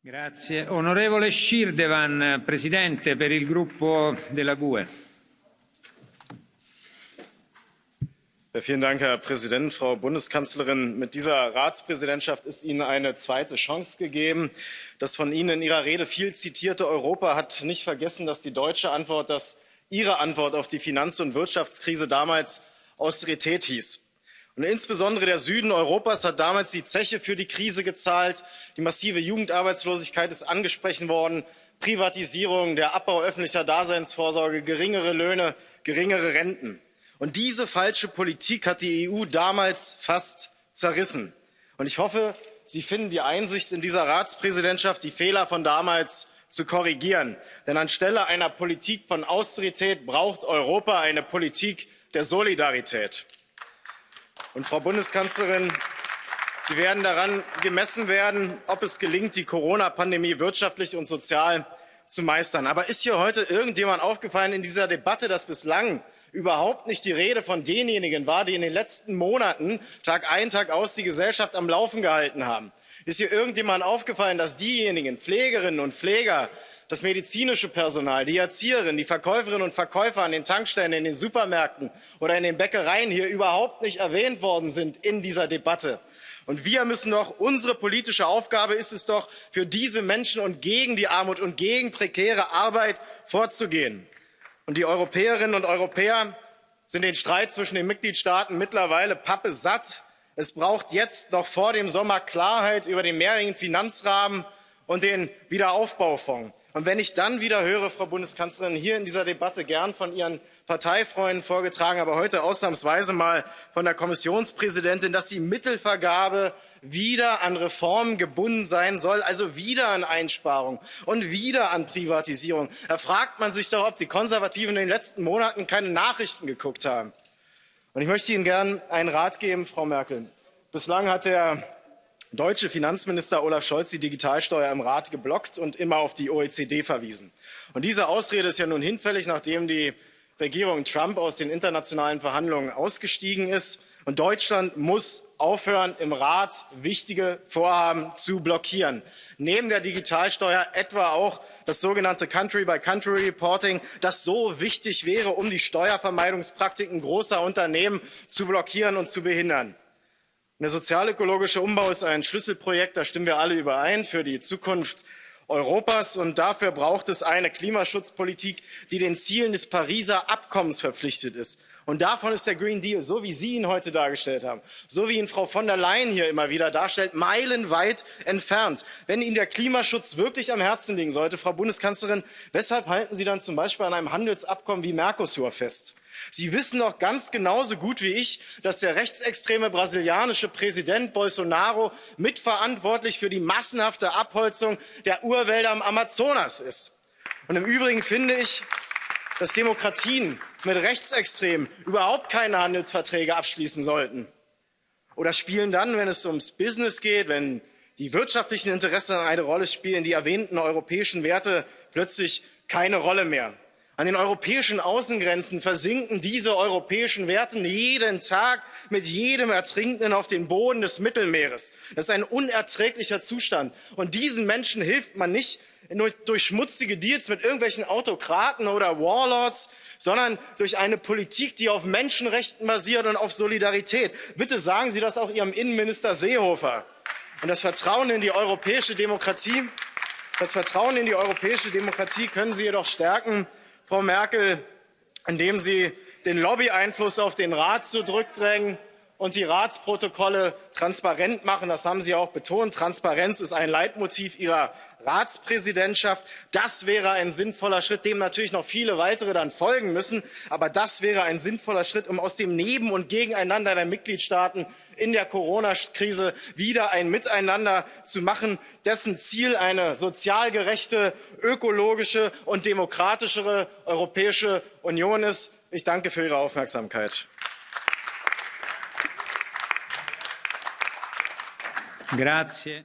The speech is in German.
Grazie. Onorevole Schirdevan, Presidente per il gruppo della GUE. Vielen Dank, Herr Präsident, Frau Bundeskanzlerin. Mit dieser Ratspräsidentschaft ist Ihnen eine zweite Chance gegeben. Das von Ihnen in Ihrer Rede viel zitierte Europa hat nicht vergessen, dass die deutsche Antwort, dass Ihre Antwort auf die Finanz- und Wirtschaftskrise damals Austerität hieß. Und insbesondere der Süden Europas hat damals die Zeche für die Krise gezahlt. Die massive Jugendarbeitslosigkeit ist angesprochen worden. Privatisierung, der Abbau öffentlicher Daseinsvorsorge, geringere Löhne, geringere Renten. Und diese falsche Politik hat die EU damals fast zerrissen. Und ich hoffe, Sie finden die Einsicht in dieser Ratspräsidentschaft, die Fehler von damals zu korrigieren. Denn anstelle einer Politik von Austerität braucht Europa eine Politik der Solidarität. Und Frau Bundeskanzlerin, Sie werden daran gemessen werden, ob es gelingt, die Corona-Pandemie wirtschaftlich und sozial zu meistern. Aber ist hier heute irgendjemand aufgefallen in dieser Debatte, dass bislang überhaupt nicht die Rede von denjenigen war, die in den letzten Monaten Tag ein, Tag aus die Gesellschaft am Laufen gehalten haben. Ist hier irgendjemand aufgefallen, dass diejenigen Pflegerinnen und Pfleger, das medizinische Personal, die Erzieherinnen, die Verkäuferinnen und Verkäufer an den Tankstellen, in den Supermärkten oder in den Bäckereien hier überhaupt nicht erwähnt worden sind in dieser Debatte? Und wir müssen doch, unsere politische Aufgabe ist es doch, für diese Menschen und gegen die Armut und gegen prekäre Arbeit vorzugehen. Und die Europäerinnen und Europäer sind den Streit zwischen den Mitgliedstaaten mittlerweile pappe satt. Es braucht jetzt noch vor dem Sommer Klarheit über den mehrjährigen Finanzrahmen und den Wiederaufbaufonds. Und wenn ich dann wieder höre, Frau Bundeskanzlerin, hier in dieser Debatte gern von Ihren Parteifreunden vorgetragen, aber heute ausnahmsweise mal von der Kommissionspräsidentin, dass die Mittelvergabe wieder an Reformen gebunden sein soll, also wieder an Einsparungen und wieder an Privatisierung. Da fragt man sich doch, ob die Konservativen in den letzten Monaten keine Nachrichten geguckt haben. Und ich möchte Ihnen gern einen Rat geben, Frau Merkel. Bislang hat der deutsche Finanzminister Olaf Scholz die Digitalsteuer im Rat geblockt und immer auf die OECD verwiesen. Und diese Ausrede ist ja nun hinfällig, nachdem die Regierung Trump aus den internationalen Verhandlungen ausgestiegen ist. Und Deutschland muss aufhören, im Rat wichtige Vorhaben zu blockieren. Neben der Digitalsteuer etwa auch das sogenannte Country-by-Country-Reporting, das so wichtig wäre, um die Steuervermeidungspraktiken großer Unternehmen zu blockieren und zu behindern. Der sozialökologische Umbau ist ein Schlüsselprojekt, da stimmen wir alle überein, für die Zukunft Europas. Und dafür braucht es eine Klimaschutzpolitik, die den Zielen des Pariser Abkommens verpflichtet ist. Und davon ist der Green Deal, so wie Sie ihn heute dargestellt haben, so wie ihn Frau von der Leyen hier immer wieder darstellt, meilenweit entfernt. Wenn Ihnen der Klimaschutz wirklich am Herzen liegen sollte, Frau Bundeskanzlerin, weshalb halten Sie dann zum Beispiel an einem Handelsabkommen wie Mercosur fest? Sie wissen doch ganz genauso gut wie ich, dass der rechtsextreme brasilianische Präsident Bolsonaro mitverantwortlich für die massenhafte Abholzung der Urwälder am Amazonas ist. Und im Übrigen finde ich, dass Demokratien mit Rechtsextremen überhaupt keine Handelsverträge abschließen sollten? Oder spielen dann, wenn es ums Business geht, wenn die wirtschaftlichen Interessen eine Rolle spielen, die erwähnten europäischen Werte plötzlich keine Rolle mehr? An den europäischen Außengrenzen versinken diese europäischen Werte jeden Tag mit jedem Ertrinkenden auf den Boden des Mittelmeeres. Das ist ein unerträglicher Zustand. Und diesen Menschen hilft man nicht durch schmutzige Deals mit irgendwelchen Autokraten oder Warlords, sondern durch eine Politik, die auf Menschenrechten basiert und auf Solidarität. Bitte sagen Sie das auch Ihrem Innenminister Seehofer. Und das Vertrauen in die europäische Demokratie, das Vertrauen in die europäische Demokratie können Sie jedoch stärken, Frau Merkel, indem Sie den Lobbyeinfluss auf den Rat zurückdrängen und die Ratsprotokolle transparent machen. Das haben Sie auch betont. Transparenz ist ein Leitmotiv Ihrer Ratspräsidentschaft. Das wäre ein sinnvoller Schritt, dem natürlich noch viele weitere dann folgen müssen. Aber das wäre ein sinnvoller Schritt, um aus dem Neben- und Gegeneinander der Mitgliedstaaten in der Corona-Krise wieder ein Miteinander zu machen, dessen Ziel eine sozial gerechte, ökologische und demokratischere Europäische Union ist. Ich danke für Ihre Aufmerksamkeit. Grazie.